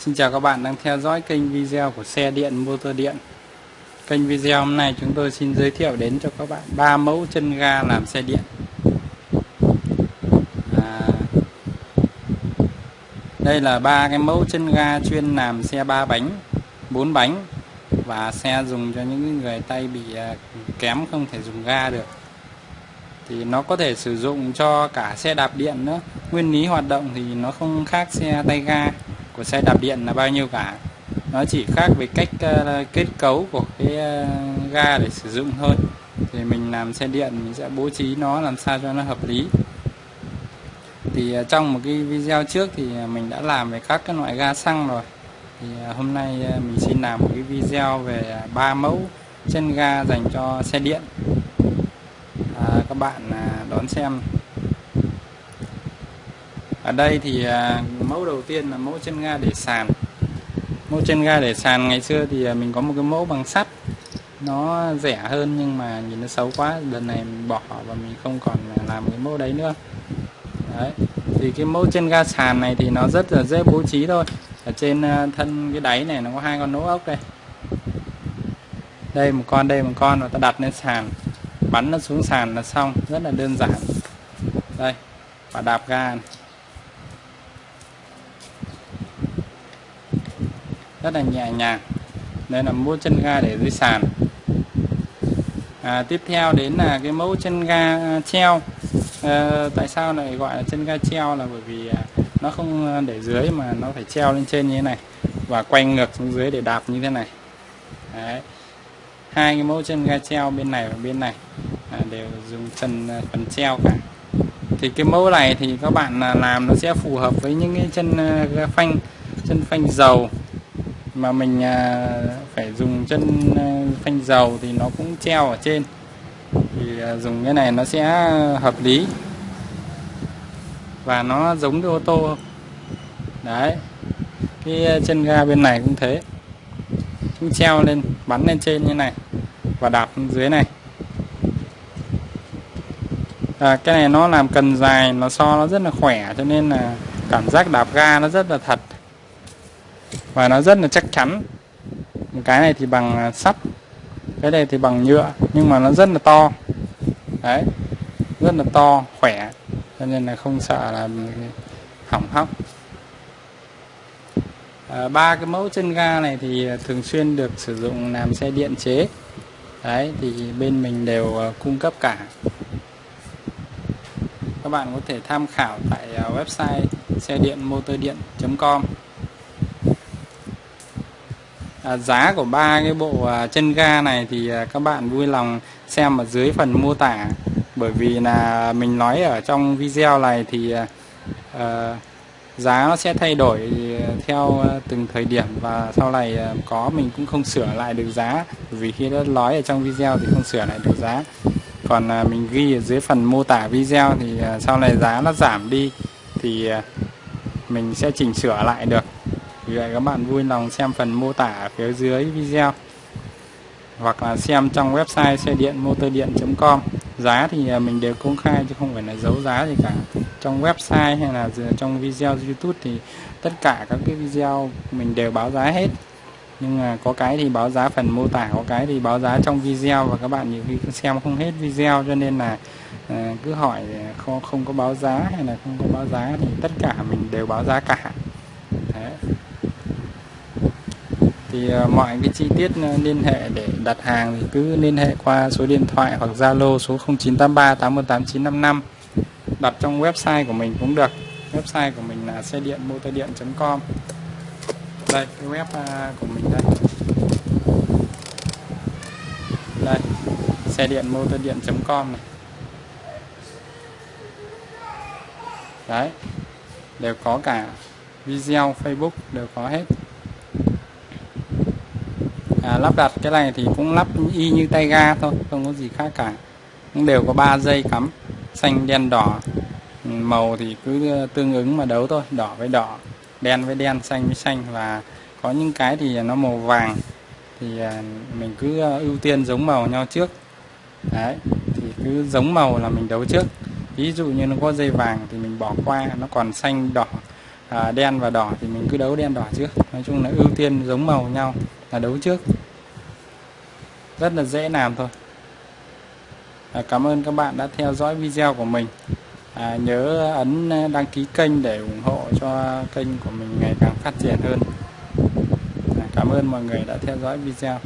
Xin chào các bạn đang theo dõi kênh video của xe điện motor điện. Kênh video hôm nay chúng tôi xin giới thiệu đến cho các bạn ba mẫu chân ga làm xe điện. À, Đây là ba cái mẫu chân ga chuyên làm xe ba bánh, bốn bánh và xe dùng cho những người tay bị à, kém không thể dùng ga được. Thì nó có thể sử dụng cho cả xe đạp điện nữa. Nguyên lý hoạt động thì nó không khác xe tay ga của xe đạp điện là bao nhiêu cả. Nó chỉ khác về cách uh, kết cấu của cái uh, ga để sử dụng thôi. Thì mình làm xe điện mình sẽ bố trí nó làm sao cho nó hợp lý. Thì uh, trong một cái video trước thì mình đã làm về các cái loại ga xăng rồi. Thì hôm nay mình xin làm một cái video về ba mẫu chân ga dành cho xe điện. À, các bạn à, đón xem ở đây thì à, mẫu đầu tiên là mẫu chân ga để sàn. Mẫu chân ga để sàn ngày xưa thì à, mình có một cái mẫu bằng sắt. Nó rẻ hơn nhưng mà nhìn nó xấu quá lần này mình bỏ và mình không còn làm cái mẫu đấy nữa. Đấy thì cái mẫu chân ga sàn này thì nó rất là dễ bố trí thôi. Ở trên à, thân cái đáy này nó có hai con nỗ ốc đây. Đây một con đây một con và ta đặt lên sàn. Bắn nó xuống sàn là xong rất là đơn giản. Đây và đạp ga. này. Rất là nhẹ nhàng. Đây là mẫu chân ga để dưới sàn. À, tiếp theo đến là cái mẫu chân ga treo. À, tại sao lại gọi là chân ga treo? Là bởi vì à, nó không để dưới mà nó phải treo lên trên như thế này và quay ngược xuống dưới để đạp như thế này. Đấy. hai cái mẫu chân ga treo bên này và bên này à, đều dùng chân à, phần treo cả. Thì cái mẫu này thì các bạn à, làm nó sẽ phù hợp với những cái chân ga phanh chân phanh dầu mà mình à, phải dùng chân à, phanh dầu thì nó cũng treo ở trên. Thì à, dùng cái này nó sẽ hợp lý. Và nó giống cái ô tô. Đấy. Cái à, chân ga bên này cũng thế. Cũng treo lên bắn lên trên như này và đạp dưới này. À, cái này nó làm cần dài nó so nó rất là khỏe cho nên là cảm giác đạp ga nó rất là thật và nó rất là chắc chắn. Một cái này thì bằng à, sắt. Cái này thì bằng nhựa nhưng mà nó rất là to. Đấy rất là to khỏe. Cho nên là không sợ là hỏng hóc. À, ba cái mẫu chân ga này thì thường xuyên được sử dụng làm xe điện chế. Đấy thì bên mình đều à, cung cấp cả. Các bạn có thể tham khảo tại à, website xe điện motor điện.com à, giá của ba cái bộ à, chân ga này thì à, các bạn vui lòng xem ở dưới phần mô tả. Bởi vì là mình nói ở trong video này thì à, à giá nó sẽ thay đổi theo từng thời điểm và sau này à, có mình cũng không sửa lại được giá. Vì khi đã nói ở trong video thì không sửa lại được giá. Còn à, mình ghi ở dưới phần mô tả video thì sau này giá nó giảm đi thì mình sẽ chỉnh sửa lại được vì vậy các bạn vui lòng xem phần mô tả phía dưới video. Hoặc là xem trong website xe điện motor điện.com giá thì à, mình đều công khai chứ không phải là giấu giá gì cả. Trong website hay là trong video youtube thì tất cả các cái video mình đều báo giá hết. Nhưng mà có cái thì báo giá phần mô tả có cái thì báo giá trong video và các bạn nhiều khi xem không hết video cho nên là à, cứ hỏi à, không không có báo giá hay là không có báo giá thì tất cả mình đều báo giá cả. Đấy thì à, mọi cái chi tiết à, liên hệ để đặt hàng thì cứ liên hệ qua số điện thoại hoặc Zalo số 0983 818955 đặt trong website của mình cũng được. Website của mình là xe điện motor điện.com đây, cái web à, của mình đây. Đây, xe điện motor điện.com này. Đấy, đều có cả video, Facebook, đều có hết à, lắp đặt cái này thì cũng lắp y như tay ga thôi không có gì khác cả. Cũng đều có 3 dây cắm xanh đen đỏ. Ừ, màu thì cứ ờ, tương ứng mà đấu thôi đỏ với đỏ đen với đen xanh với xanh. Và có những cái thì nó màu vàng thì ờ, mình cứ ờ, ưu tiên giống màu nhau trước. Đấy thì cứ giống màu là mình đấu trước. Ví dụ như nó có dây vàng thì mình bỏ qua nó còn xanh đỏ à, đen và đỏ thì mình cứ đấu đen đỏ trước. Nói chung là ưu tiên giống màu nhau là đấu trước rất là dễ làm thôi. À, cảm ơn các bạn đã theo dõi video của mình. À, nhớ ấn đăng ký kênh để ủng hộ cho kênh của mình ngày càng phát triển hơn. À, cảm ơn mọi người đã theo dõi video.